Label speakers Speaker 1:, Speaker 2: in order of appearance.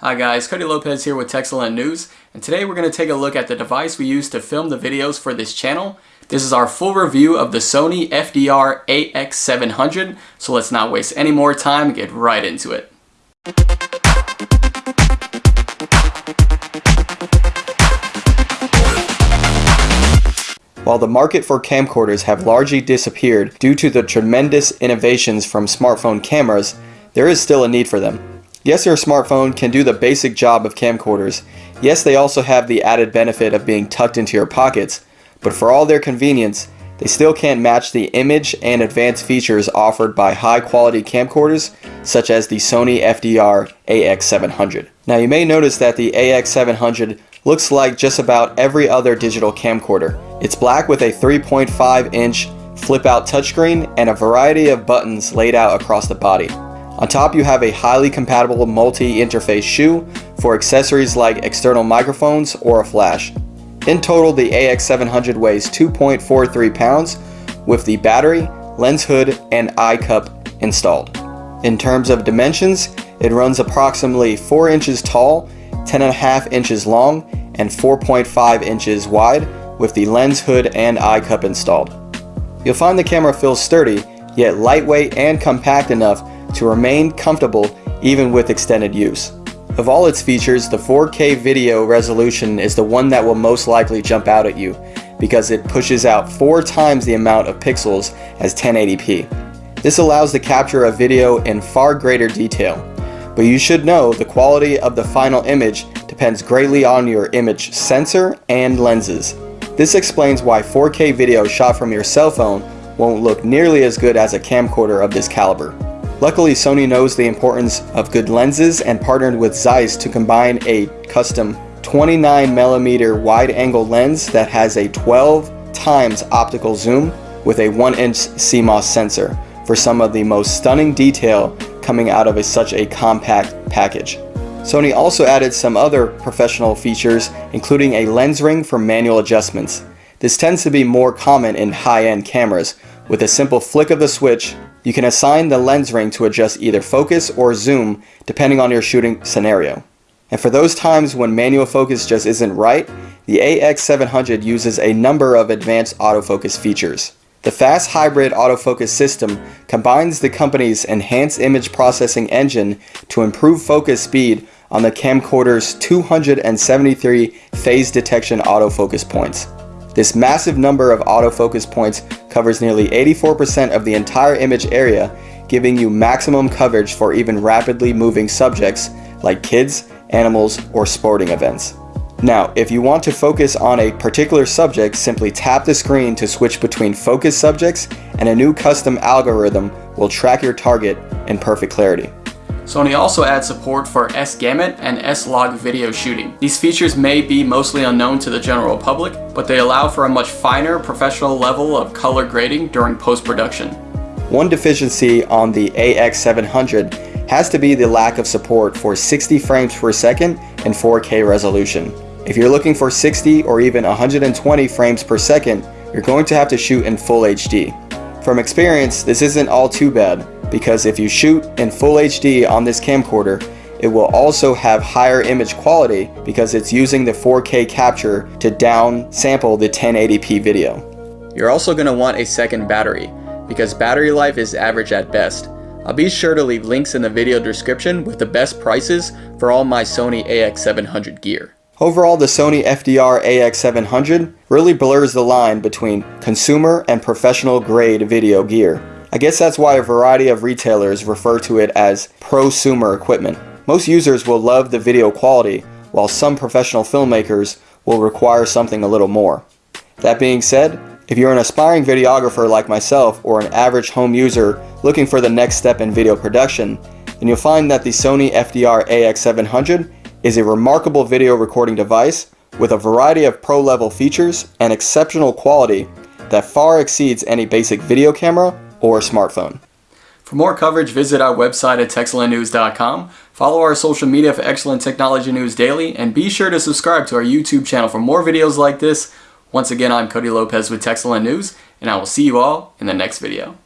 Speaker 1: Hi guys, Cody Lopez here with Techcellent News, and today we're going to take a look at the device we use to film the videos for this channel. This is our full review of the Sony FDR AX700, so let's not waste any more time and get right into it. While the market for camcorders have largely disappeared due to the tremendous innovations from smartphone cameras, there is still a need for them. Yes, your smartphone can do the basic job of camcorders. Yes, they also have the added benefit of being tucked into your pockets, but for all their convenience, they still can't match the image and advanced features offered by high-quality camcorders such as the Sony FDR AX700. Now you may notice that the AX700 looks like just about every other digital camcorder. It's black with a 3.5 inch flip-out touchscreen and a variety of buttons laid out across the body. On top you have a highly compatible multi-interface shoe for accessories like external microphones or a flash. In total the AX700 weighs 2.43 pounds with the battery, lens hood, and eye cup installed. In terms of dimensions, it runs approximately 4 inches tall, 10.5 inches long, and 4.5 inches wide with the lens hood and eye cup installed. You'll find the camera feels sturdy, yet lightweight and compact enough to remain comfortable even with extended use. Of all its features, the 4K video resolution is the one that will most likely jump out at you because it pushes out four times the amount of pixels as 1080p. This allows the capture of video in far greater detail, but you should know the quality of the final image depends greatly on your image sensor and lenses. This explains why 4K video shot from your cell phone won't look nearly as good as a camcorder of this caliber. Luckily, Sony knows the importance of good lenses and partnered with Zeiss to combine a custom 29mm wide-angle lens that has a 12 times optical zoom with a 1-inch CMOS sensor for some of the most stunning detail coming out of a, such a compact package. Sony also added some other professional features including a lens ring for manual adjustments. This tends to be more common in high-end cameras. With a simple flick of the switch, you can assign the lens ring to adjust either focus or zoom depending on your shooting scenario. And for those times when manual focus just isn't right, the AX700 uses a number of advanced autofocus features. The fast hybrid autofocus system combines the company's enhanced image processing engine to improve focus speed on the camcorder's 273 phase detection autofocus points. This massive number of autofocus points covers nearly 84% of the entire image area, giving you maximum coverage for even rapidly moving subjects like kids, animals, or sporting events. Now, if you want to focus on a particular subject, simply tap the screen to switch between focus subjects and a new custom algorithm will track your target in perfect clarity. Sony also adds support for S-Gamut and S-Log video shooting. These features may be mostly unknown to the general public, but they allow for a much finer professional level of color grading during post-production. One deficiency on the AX700 has to be the lack of support for 60 frames per second and 4K resolution. If you're looking for 60 or even 120 frames per second, you're going to have to shoot in full HD. From experience, this isn't all too bad, because if you shoot in full HD on this camcorder, it will also have higher image quality because it's using the 4K capture to downsample the 1080p video. You're also going to want a second battery because battery life is average at best. I'll be sure to leave links in the video description with the best prices for all my Sony AX700 gear. Overall, the Sony FDR AX700 really blurs the line between consumer and professional grade video gear. I guess that's why a variety of retailers refer to it as prosumer equipment. Most users will love the video quality, while some professional filmmakers will require something a little more. That being said, if you're an aspiring videographer like myself or an average home user looking for the next step in video production, then you'll find that the Sony FDR AX700 is a remarkable video recording device with a variety of pro-level features and exceptional quality that far exceeds any basic video camera or smartphone. For more coverage, visit our website at techcellentnews.com, follow our social media for excellent technology news daily, and be sure to subscribe to our YouTube channel for more videos like this. Once again, I'm Cody Lopez with Techcellent News, and I will see you all in the next video.